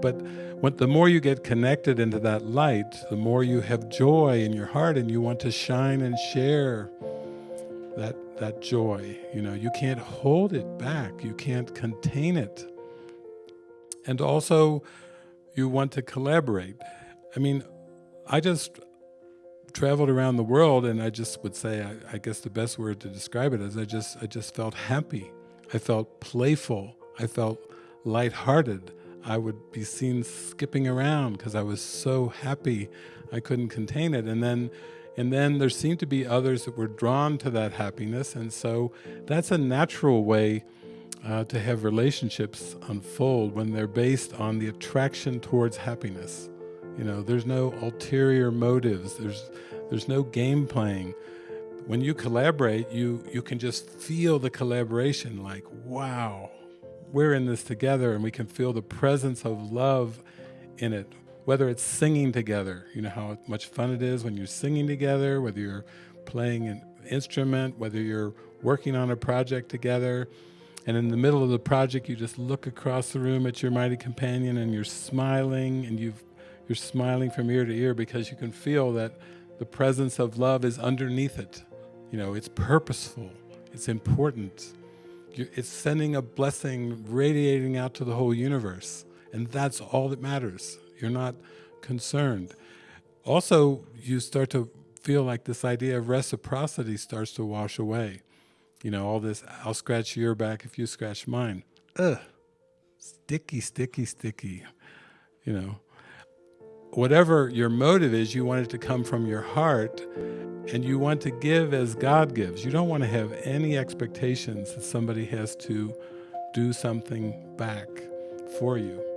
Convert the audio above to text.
But when, the more you get connected into that light, the more you have joy in your heart and you want to shine and share that, that joy. You know, you can't hold it back. You can't contain it. And also, you want to collaborate. I mean, I just traveled around the world and I just would say, I, I, guess the best word to describe it is I just, I just felt happy. I felt playful. I felt lighthearted. I would be seen skipping around because I was so happy I couldn't contain it. And then, and then there seemed to be others that were drawn to that happiness. And so that's a natural way uh, to have relationships unfold when they're based on the attraction towards happiness. You know, there's no ulterior motives. There's, there's no game playing. When you collaborate, you, you can just feel the collaboration like, wow, we're in this together and we can feel the presence of love in it. Whether it's singing together, you know how much fun it is when you're singing together, whether you're playing an instrument, whether you're working on a project together, and in the middle of the project, you just look across the room at your mighty companion and you're smiling and you've, you're smiling from ear to ear because you can feel that the presence of love is underneath it. You know, it's purposeful, it's important. It's sending a blessing radiating out to the whole universe. And that's all that matters. You're not concerned. Also, you start to feel like this idea of reciprocity starts to wash away. You know, all this, I'll scratch your back if you scratch mine. Ugh, sticky, sticky, sticky, you know. Whatever your motive is, you want it to come from your heart and you want to give as God gives. You don't want to have any expectations that somebody has to do something back for you.